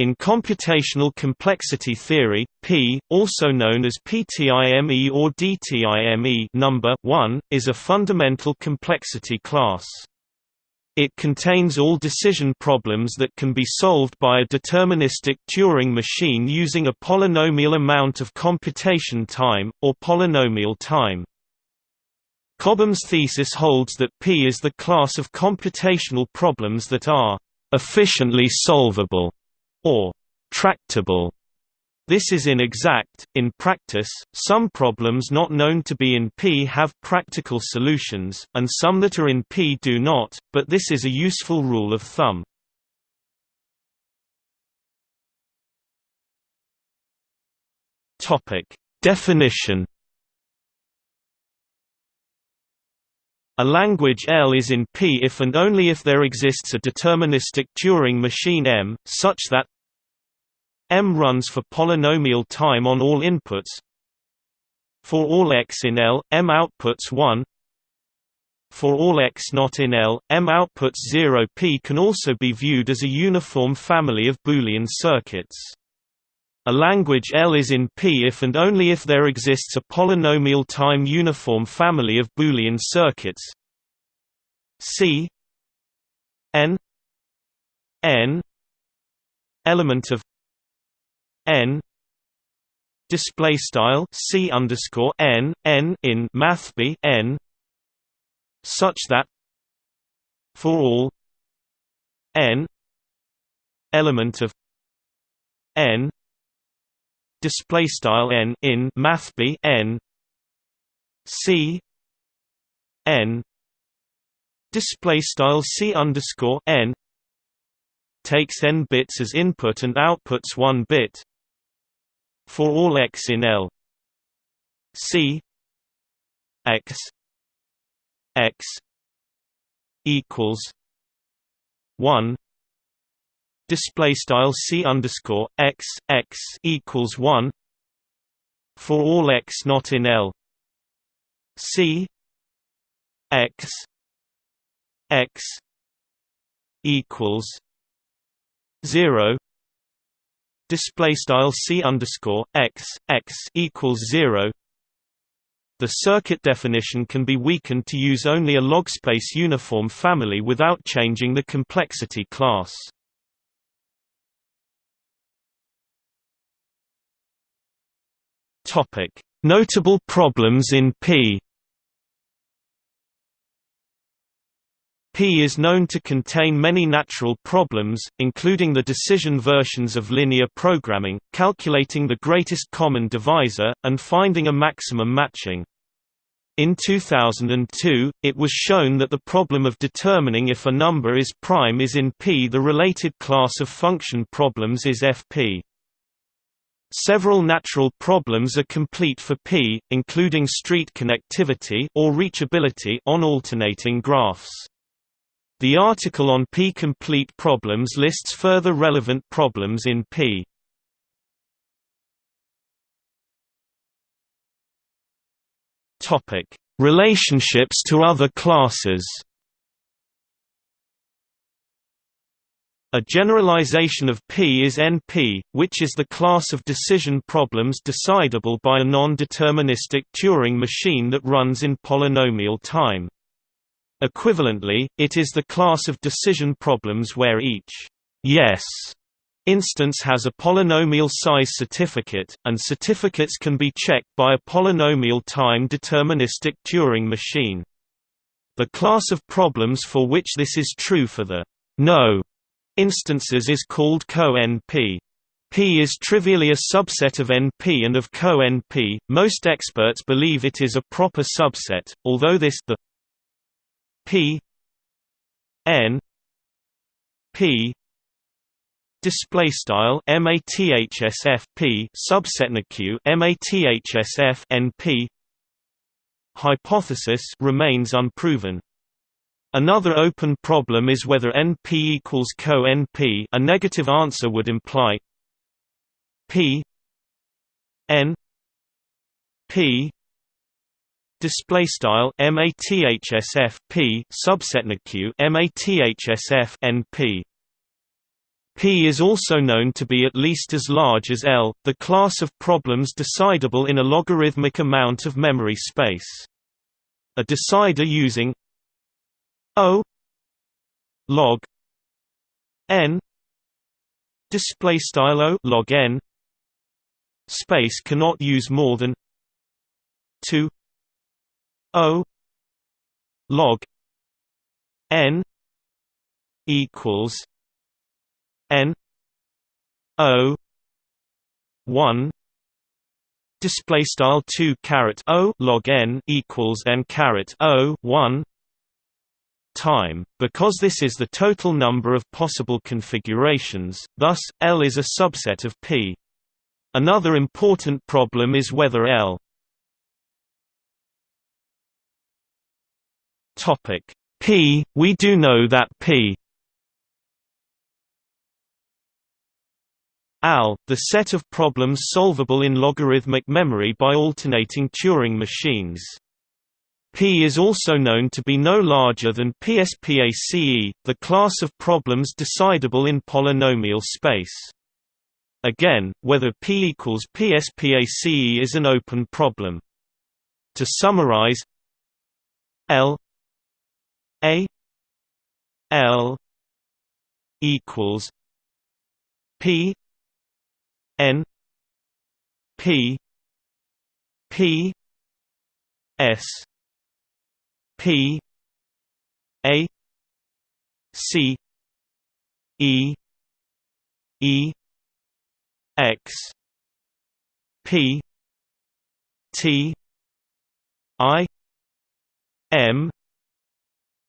In computational complexity theory, P, also known as PTIME or DTIME number 1, is a fundamental complexity class. It contains all decision problems that can be solved by a deterministic Turing machine using a polynomial amount of computation time, or polynomial time. Cobham's thesis holds that P is the class of computational problems that are efficiently solvable or tractable. This is inexact. In practice, some problems not known to be in P have practical solutions, and some that are in P do not, but this is a useful rule of thumb. Topic: Definition A language L is in P if and only if there exists a deterministic Turing machine M, such that M runs for polynomial time on all inputs. For all x in L, M outputs 1 For all x not in L, M outputs 0 P can also be viewed as a uniform family of Boolean circuits. A language L is in P if and only if there exists a polynomial time uniform family of Boolean circuits. C n n element of n display style C underscore n n in math b n such that for all n element of n display style n in math b n c n display style c underscore n takes n bits as input and outputs one bit for all x in L. C x x equals one display style c underscore x x equals one for all x not in L. C x x equals zero. Display style c underscore x x equals zero. The circuit definition can be weakened to use only a logspace uniform family without changing the complexity class. Notable problems in P. P is known to contain many natural problems, including the decision versions of linear programming, calculating the greatest common divisor, and finding a maximum matching. In 2002, it was shown that the problem of determining if a number is prime is in P. The related class of function problems is FP. Several natural problems are complete for P, including street connectivity or reachability on alternating graphs. The article on P-complete problems lists further relevant problems in P. Topic: Relationships to other classes. A generalization of P is NP, which is the class of decision problems decidable by a non-deterministic Turing machine that runs in polynomial time. Equivalently, it is the class of decision problems where each yes instance has a polynomial size certificate, and certificates can be checked by a polynomial time deterministic Turing machine. The class of problems for which this is true for the no instances is called co-NP. P is trivially a subset of NP and of co-NP. Most experts believe it is a proper subset, although this the P N P display style mathsf p subset q mathsf np hypothesis remains unproven Another open problem is whether NP equals co-NP a negative answer would imply P N P display style mathsf p subset q mathsf np P is also known to be at least as large as L, the class of problems decidable in a logarithmic amount of memory space. A decider using O log n display style O log n space cannot use more than 2 O log n equals n o 1 display style 2 caret o log n equals n caret o 1 time because this is the total number of possible configurations thus l is a subset of p another important problem is whether l p we do know that p AL, the set of problems solvable in logarithmic memory by alternating Turing machines. P is also known to be no larger than PSPACE, the class of problems decidable in polynomial space. Again, whether P equals PSPACE is an open problem. To summarize L A L equals P N P P S P A C E E X P T I M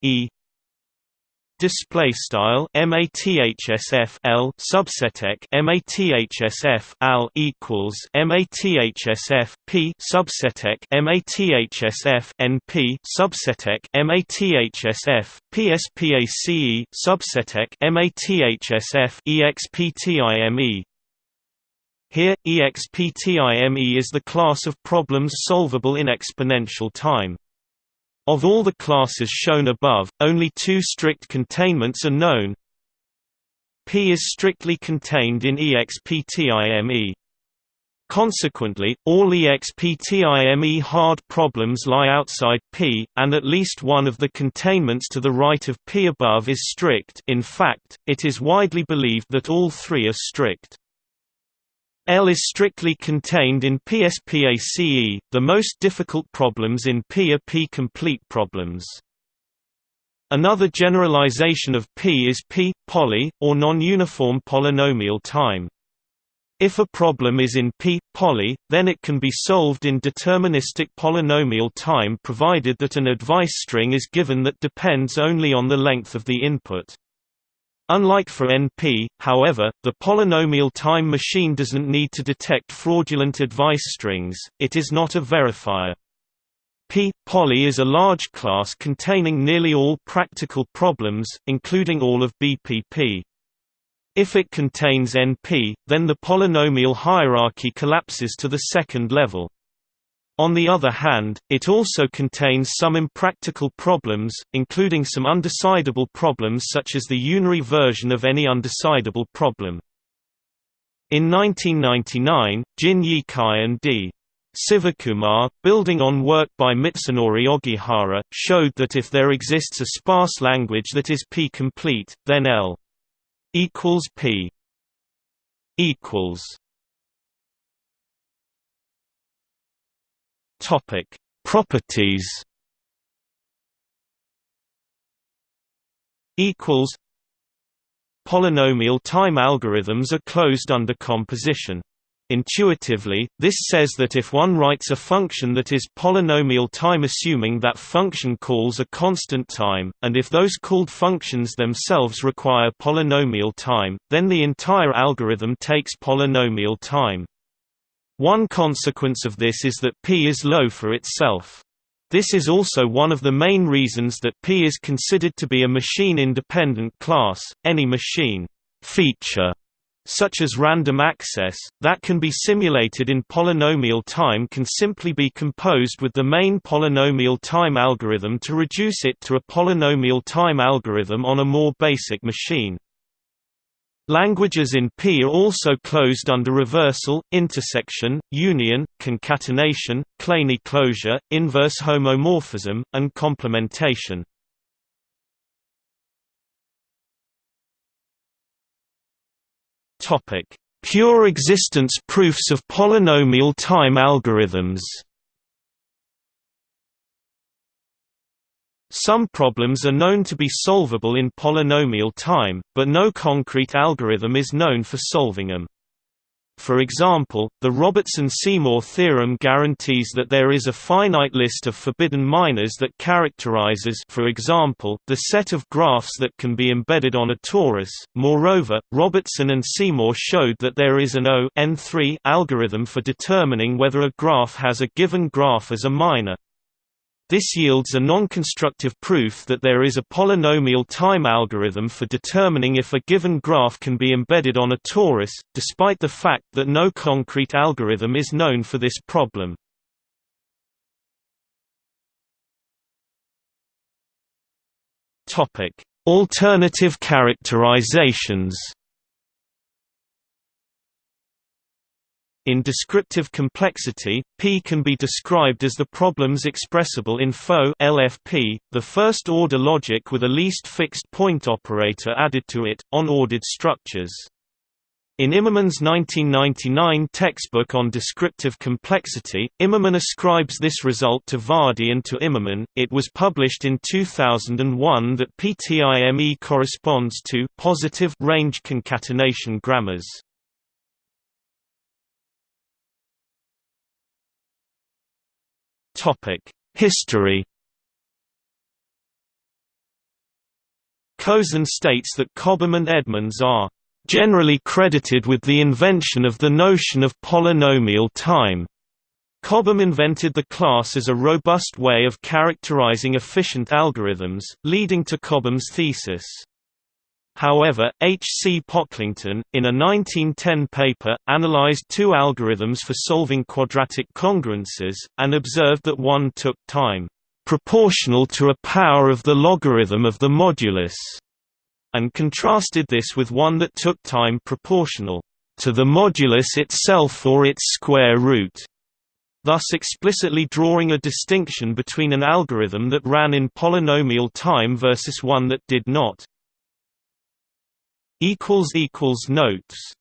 E Display style mathsf l subseteq mathsf al equals mathsf p subseteq mathsf np subseteq mathsf pspace subseteq mathsf exptime here, exptime is the class of problems solvable in exponential time. Of all the classes shown above, only two strict containments are known. P is strictly contained in EXPTIME. Consequently, all EXPTIME hard problems lie outside P, and at least one of the containments to the right of P above is strict in fact, it is widely believed that all three are strict. L is strictly contained in PSPACE, the most difficult problems in P are P-complete problems. Another generalization of P is P, poly, or non-uniform polynomial time. If a problem is in P, poly, then it can be solved in deterministic polynomial time provided that an advice string is given that depends only on the length of the input. Unlike for NP, however, the polynomial time machine doesn't need to detect fraudulent advice strings, it is not a verifier. P poly is a large class containing nearly all practical problems, including all of BPP. If it contains NP, then the polynomial hierarchy collapses to the second level. On the other hand, it also contains some impractical problems, including some undecidable problems such as the unary version of any undecidable problem. In 1999, Jin-Yi Cai and D. Sivakumar, building on work by Mitsunori Ogihara, showed that if there exists a sparse language that is p-complete, then L equals p equals Topic: Properties. Equals. Polynomial time algorithms are closed under composition. Intuitively, this says that if one writes a function that is polynomial time assuming that function calls a constant time, and if those called functions themselves require polynomial time, then the entire algorithm takes polynomial time. One consequence of this is that P is low for itself. This is also one of the main reasons that P is considered to be a machine-independent class. Any machine feature such as random access, that can be simulated in polynomial time can simply be composed with the main polynomial time algorithm to reduce it to a polynomial time algorithm on a more basic machine. Languages in P are also closed under reversal, intersection, union, concatenation, Kleene closure, inverse homomorphism, and complementation. Pure existence proofs of polynomial time algorithms Some problems are known to be solvable in polynomial time, but no concrete algorithm is known for solving them. For example, the Robertson-Seymour theorem guarantees that there is a finite list of forbidden minors that characterizes for example, the set of graphs that can be embedded on a torus. Moreover, Robertson and Seymour showed that there is an O n3 algorithm for determining whether a graph has a given graph as a minor. This yields a non-constructive proof that there is a polynomial time algorithm for determining if a given graph can be embedded on a torus, despite the fact that no concrete algorithm is known for this problem. Alternative characterizations In descriptive complexity, P can be described as the problems expressible in FO LFP, the first-order logic with a least fixed point operator added to it, on-ordered structures. In Immerman's 1999 textbook on descriptive complexity, Immerman ascribes this result to Vardi and to Immerman. It was published in 2001 that PTIME corresponds to positive range concatenation grammars. History Kozen states that Cobham and Edmonds are generally credited with the invention of the notion of polynomial time. Cobham invented the class as a robust way of characterizing efficient algorithms, leading to Cobham's thesis. However, H. C. Pocklington, in a 1910 paper, analyzed two algorithms for solving quadratic congruences, and observed that one took time proportional to a power of the logarithm of the modulus, and contrasted this with one that took time proportional to the modulus itself or its square root, thus explicitly drawing a distinction between an algorithm that ran in polynomial time versus one that did not. Notes